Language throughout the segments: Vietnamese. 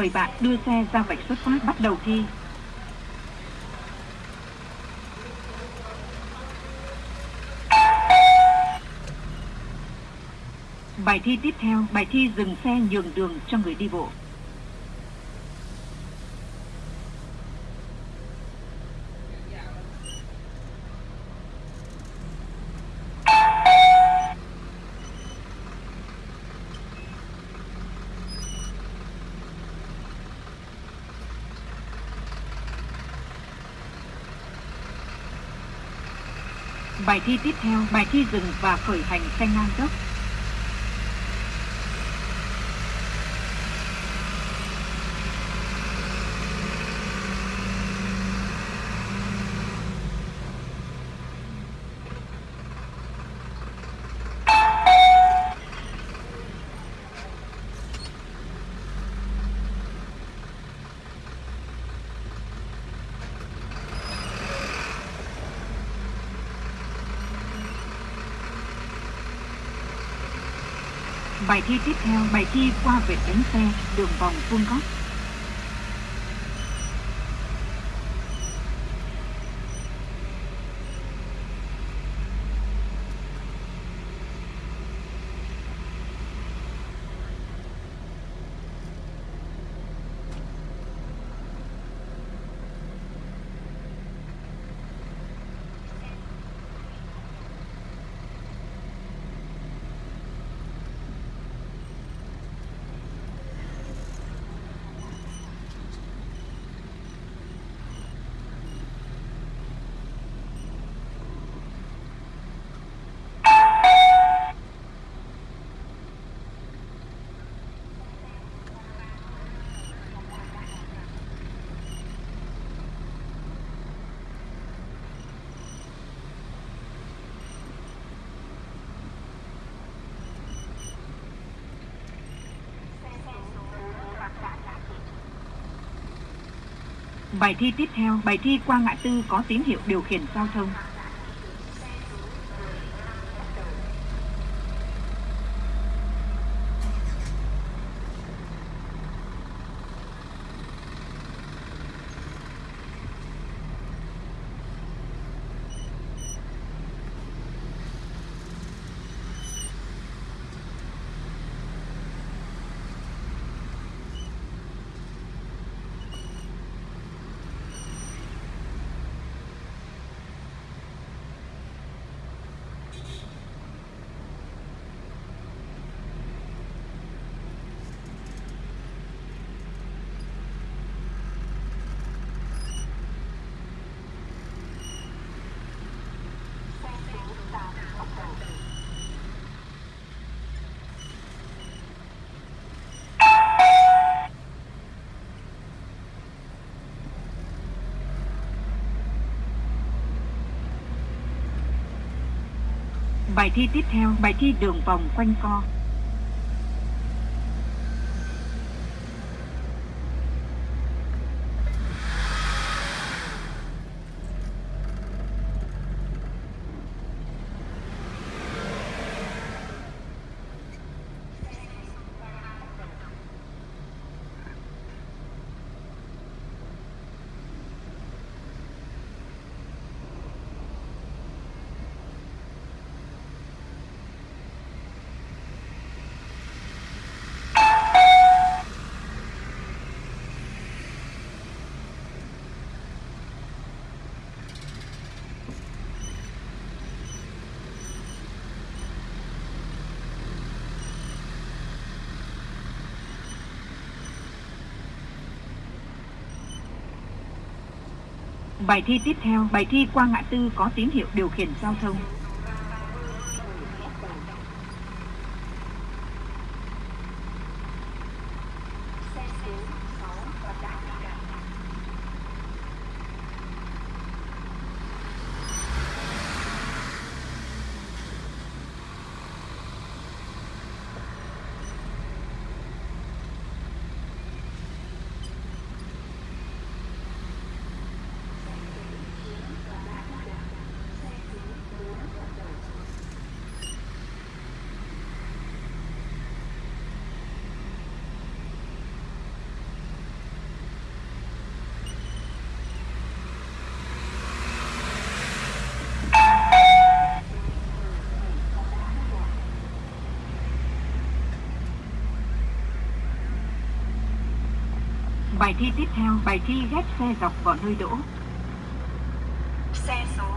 mời bạn đưa xe ra vạch xuất phát bắt đầu thi. Bài thi tiếp theo, bài thi dừng xe nhường đường cho người đi bộ. Bài thi tiếp theo, bài thi dừng và khởi hành xe ngang dốc. Bài thi tiếp theo, bài thi qua vệt bánh xe, đường vòng vuông góc. Bài thi tiếp theo, bài thi qua ngã tư có tín hiệu điều khiển giao thông. Bài thi tiếp theo, bài thi đường vòng quanh co. Bài thi tiếp theo, bài thi qua ngã tư có tín hiệu điều khiển giao thông. Bài thi tiếp theo, bài thi ghép xe dọc vào nơi đỗ. Xe số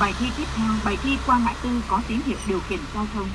Bài thi tiếp theo, bài thi qua ngã tư có tín hiệu điều khiển giao thông.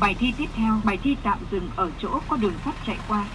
Bài thi tiếp theo, bài thi tạm dừng ở chỗ có đường sắt chạy qua.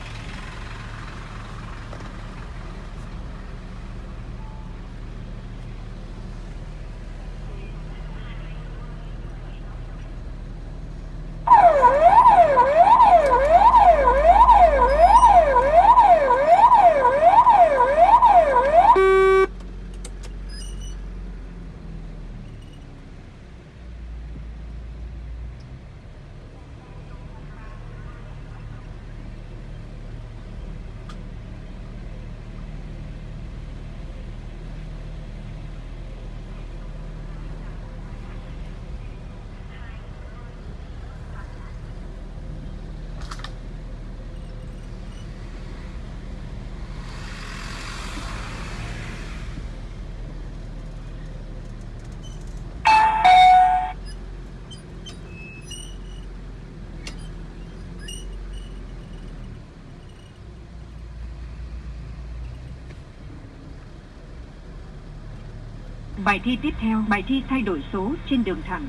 Bài thi tiếp theo, bài thi thay đổi số trên đường thẳng.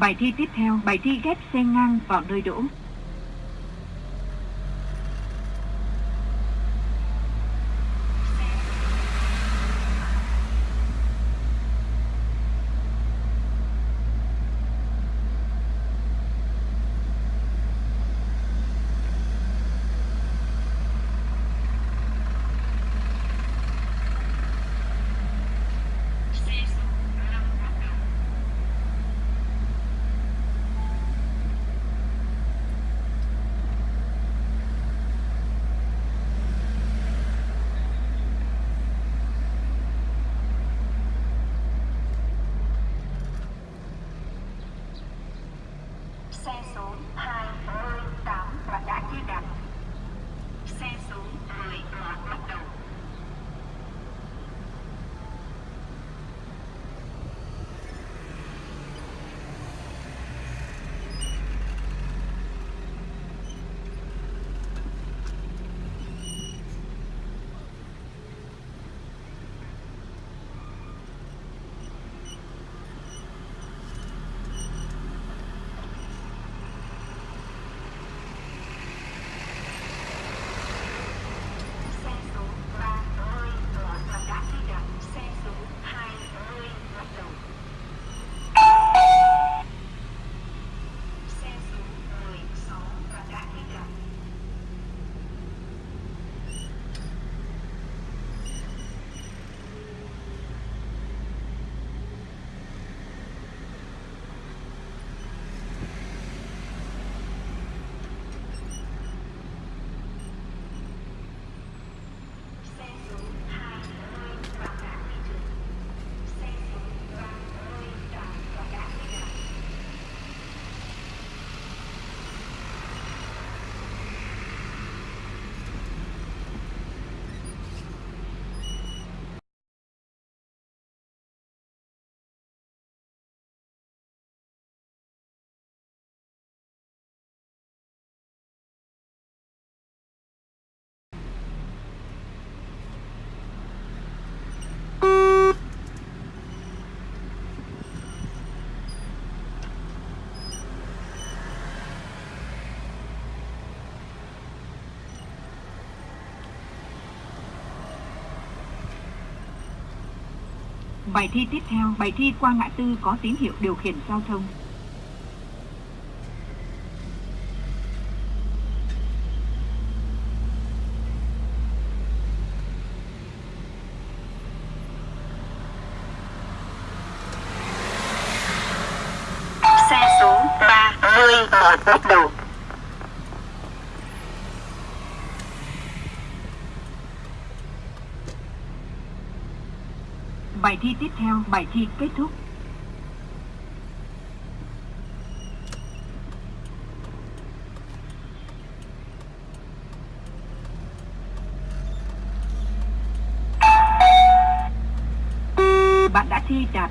Bài thi tiếp theo, bài thi ghép xe ngang vào nơi đỗ. แซ่ซูฮา Bài thi tiếp theo, bài thi qua ngã tư có tín hiệu điều khiển giao thông. Xe số 31 bắt đầu. Bài thi tiếp theo, bài thi kết thúc. Bạn đã thi đạt